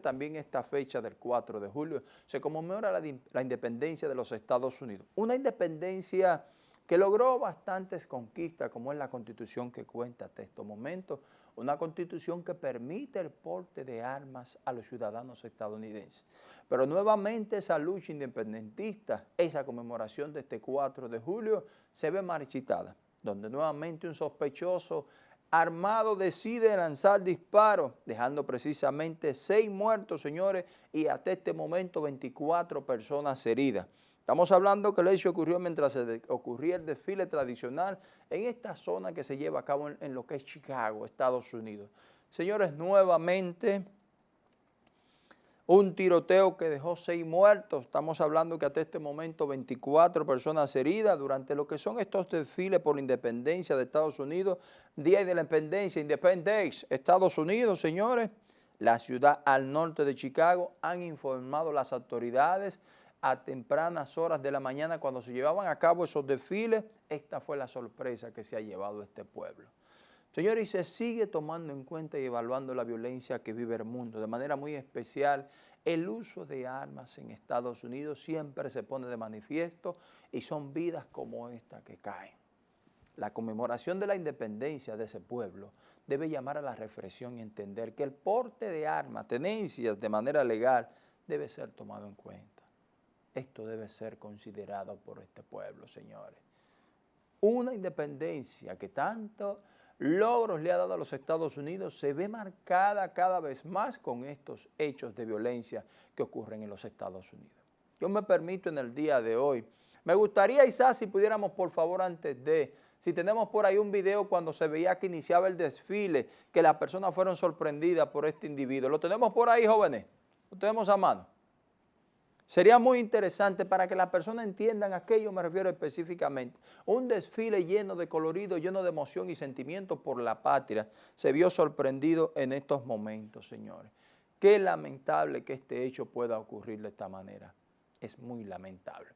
también esta fecha del 4 de julio se conmemora la, independencia de los Estados Unidos. Una independencia que logró bastantes conquistas, como es la constitución que cuenta hasta estos momentos, una constitución que permite el porte de armas a los ciudadanos estadounidenses. Pero nuevamente esa lucha independentista, esa conmemoración de este 4 de julio, se ve marchitada, donde nuevamente un sospechoso armado decide lanzar disparos, dejando precisamente seis muertos, señores, y hasta este momento 24 personas heridas. Estamos hablando que el hecho ocurrió mientras se ocurría el desfile tradicional en esta zona que se lleva a cabo en lo que es Chicago, Estados Unidos. Señores, nuevamente un tiroteo que dejó seis muertos, estamos hablando que hasta este momento 24 personas heridas durante lo que son estos desfiles por la independencia de Estados Unidos, Día de la Independencia, Independence, Estados Unidos, señores, la ciudad al norte de Chicago han informado las autoridades a tempranas horas de la mañana cuando se llevaban a cabo esos desfiles, esta fue la sorpresa que se ha llevado este pueblo. Señores, y se sigue tomando en cuenta y evaluando la violencia que vive el mundo. De manera muy especial, el uso de armas en Estados Unidos siempre se pone de manifiesto y son vidas como esta que caen. La conmemoración de la independencia de ese pueblo debe llamar a la reflexión y entender que el porte de armas, tenencias de manera legal, debe ser tomado en cuenta. Esto debe ser considerado por este pueblo, señores. Una independencia que tanto logros le ha dado a los Estados Unidos se ve marcada cada vez más con estos hechos de violencia que ocurren en los Estados Unidos. Yo me permito en el día de hoy, me gustaría quizás si pudiéramos por favor antes de, si tenemos por ahí un video cuando se veía que iniciaba el desfile, que las personas fueron sorprendidas por este individuo. ¿Lo tenemos por ahí jóvenes? ¿Lo tenemos a mano? Sería muy interesante para que las personas entiendan a qué yo me refiero específicamente. Un desfile lleno de colorido, lleno de emoción y sentimiento por la patria se vio sorprendido en estos momentos, señores. Qué lamentable que este hecho pueda ocurrir de esta manera. Es muy lamentable.